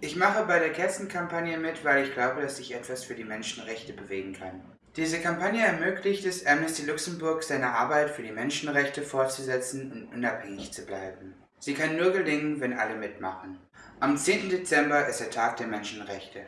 Ich mache bei der Kerzenkampagne mit, weil ich glaube, dass ich etwas für die Menschenrechte bewegen kann. Diese Kampagne ermöglicht es Amnesty Luxemburg, seine Arbeit für die Menschenrechte fortzusetzen und unabhängig zu bleiben. Sie kann nur gelingen, wenn alle mitmachen. Am 10. Dezember ist der Tag der Menschenrechte.